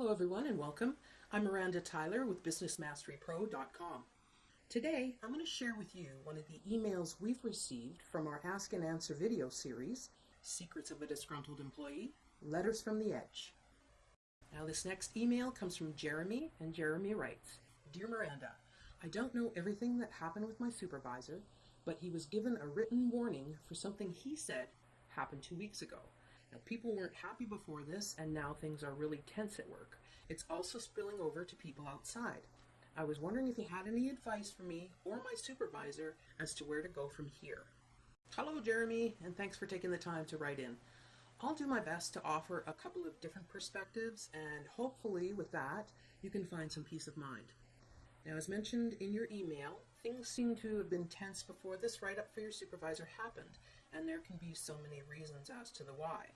Hello everyone and welcome. I'm Miranda Tyler with BusinessMasteryPro.com. Today I'm going to share with you one of the emails we've received from our Ask and Answer video series, Secrets of a Disgruntled Employee, Letters from the Edge. Now this next email comes from Jeremy and Jeremy writes, Dear Miranda, I don't know everything that happened with my supervisor, but he was given a written warning for something he said happened two weeks ago. Now, people weren't happy before this, and now things are really tense at work. It's also spilling over to people outside. I was wondering if you had any advice for me or my supervisor as to where to go from here. Hello, Jeremy, and thanks for taking the time to write in. I'll do my best to offer a couple of different perspectives, and hopefully, with that, you can find some peace of mind. Now, as mentioned in your email, things seem to have been tense before this write up for your supervisor happened, and there can be so many reasons as to the why.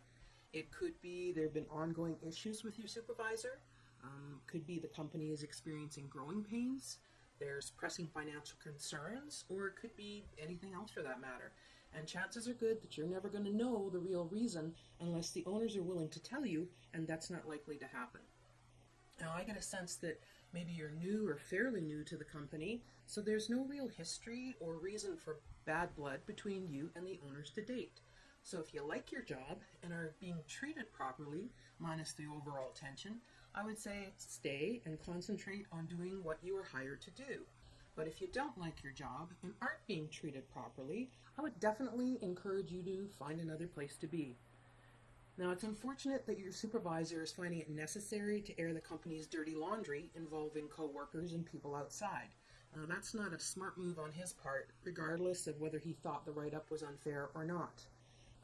It could be there have been ongoing issues with your supervisor, um, could be the company is experiencing growing pains, there's pressing financial concerns, or it could be anything else for that matter. And chances are good that you're never going to know the real reason unless the owners are willing to tell you, and that's not likely to happen. Now, I get a sense that maybe you're new or fairly new to the company, so there's no real history or reason for bad blood between you and the owners to date. So if you like your job and are being treated properly, minus the overall tension, I would say stay and concentrate on doing what you were hired to do. But if you don't like your job and aren't being treated properly, I would definitely encourage you to find another place to be. Now, it's unfortunate that your supervisor is finding it necessary to air the company's dirty laundry involving coworkers and people outside. Uh, that's not a smart move on his part, regardless of whether he thought the write up was unfair or not.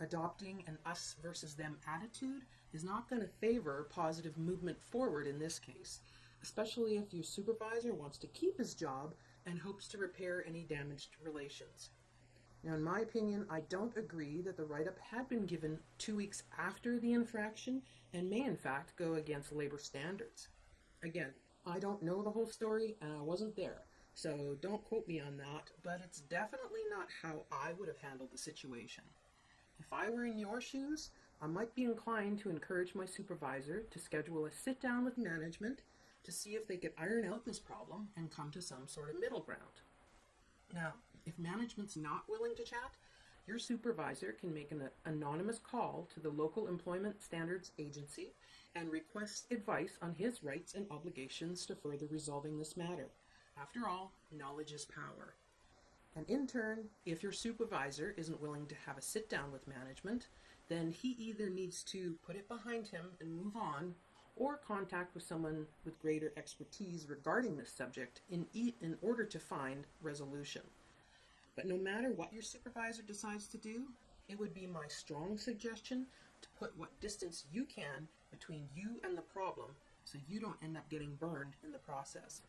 Adopting an us versus them attitude is not going to favor positive movement forward in this case, especially if your supervisor wants to keep his job and hopes to repair any damaged relations. Now, in my opinion, I don't agree that the write up had been given two weeks after the infraction and may, in fact, go against labor standards. Again, I don't know the whole story and I wasn't there, so don't quote me on that, but it's definitely not how I would have handled the situation. If I were in your shoes, I might be inclined to encourage my supervisor to schedule a sit down with management to see if they could iron out this problem and come to some sort of middle ground. Now, if management's not willing to chat, your supervisor can make an anonymous call to the local employment standards agency and request advice on his rights and obligations to further resolving this matter. After all, knowledge is power. And in turn, if your supervisor isn't willing to have a sit down with management, then he either needs to put it behind him and move on, or contact with someone with greater expertise regarding this subject in, e in order to find resolution. But no matter what your supervisor decides to do, it would be my strong suggestion to put what distance you can between you and the problem so you don't end up getting burned in the process.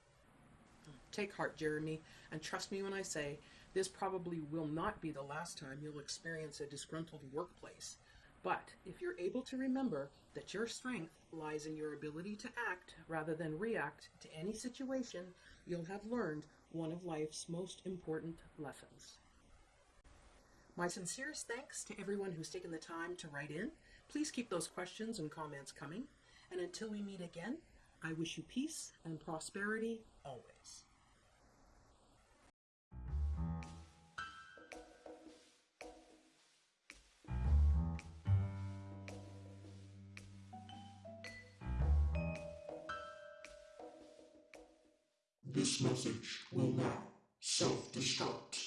Take heart, Jeremy, and trust me when I say this probably will not be the last time you'll experience a disgruntled workplace. But if you're able to remember that your strength lies in your ability to act rather than react to any situation, you'll have learned one of life's most important lessons. My sincerest thanks to everyone who's taken the time to write in. Please keep those questions and comments coming. And until we meet again, I wish you peace and prosperity always. This message will now self-destruct.